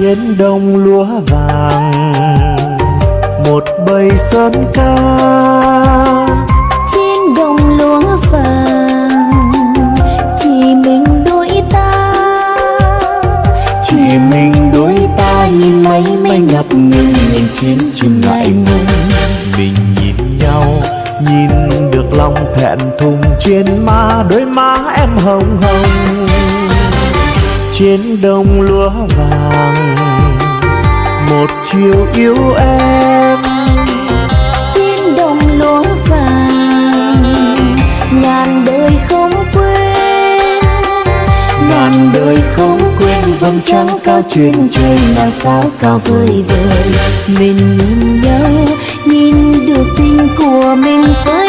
trên đồng lúa vàng một bầy sơn ca. Trên đồng lúa vàng chỉ mình đôi ta. Chỉ mình đôi ta nhìn mấy mây ngập ngừng nhìn chiến chim ngại ngùng mình nhìn nhau nhìn được lòng thẹn thùng trên má đôi má em hồng hồng. Trên đồng lúa vàng chiều yêu em. Trên đồng lúa vàng ngàn đời không quên. Ngàn đời không quên vầng trăng cao trên trời ngàn sao cao vời vời. Mình nhìn nhau nhìn được tình của mình trong